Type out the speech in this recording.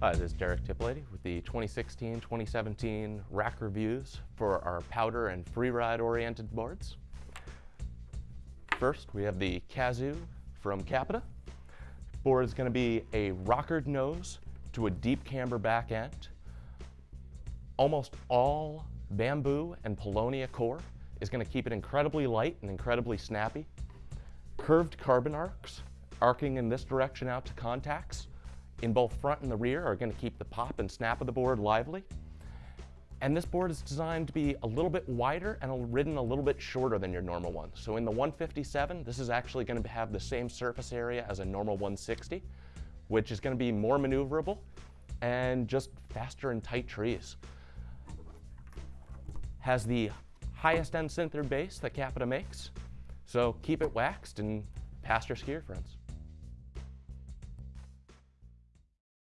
Hi, this is Derek Tiplady with the 2016-2017 rack reviews for our powder and freeride oriented boards. First, we have the Kazu from Capita. Board is going to be a rockered nose to a deep camber back end. Almost all bamboo and paulownia core is going to keep it incredibly light and incredibly snappy. Curved carbon arcs, arcing in this direction out to contacts, in both front and the rear are going to keep the pop and snap of the board lively. And this board is designed to be a little bit wider and ridden a little bit shorter than your normal one. So in the 157, this is actually going to have the same surface area as a normal 160, which is going to be more maneuverable and just faster in tight trees. Has the highest end sintered base that Capita makes, so keep it waxed and pass your skier friends.